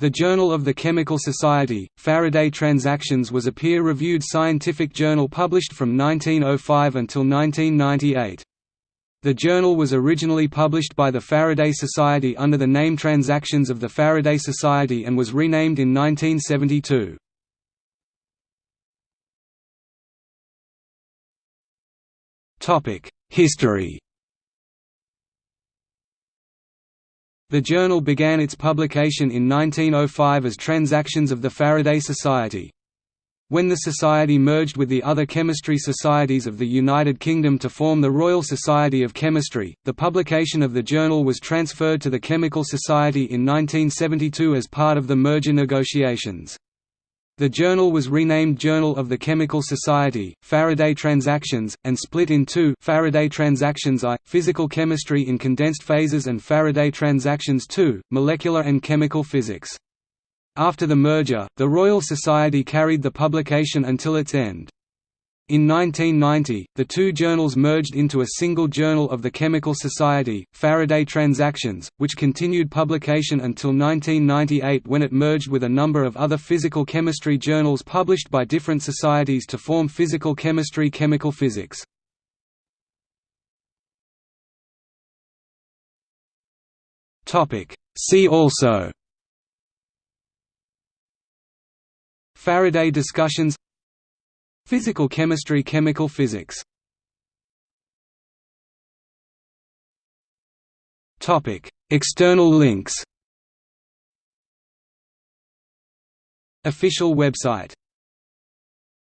The Journal of the Chemical Society, Faraday Transactions was a peer-reviewed scientific journal published from 1905 until 1998. The journal was originally published by the Faraday Society under the name Transactions of the Faraday Society and was renamed in 1972. History The journal began its publication in 1905 as Transactions of the Faraday Society. When the Society merged with the other chemistry societies of the United Kingdom to form the Royal Society of Chemistry, the publication of the journal was transferred to the Chemical Society in 1972 as part of the merger negotiations. The journal was renamed Journal of the Chemical Society, Faraday Transactions, and split in two Faraday Transactions I, Physical Chemistry in Condensed Phases and Faraday Transactions II, Molecular and Chemical Physics. After the merger, the Royal Society carried the publication until its end. In 1990, the two journals merged into a single Journal of the Chemical Society, Faraday Transactions, which continued publication until 1998 when it merged with a number of other physical chemistry journals published by different societies to form Physical Chemistry Chemical Physics. See also Faraday discussions Physical chemistry Chemical physics. External links. Official website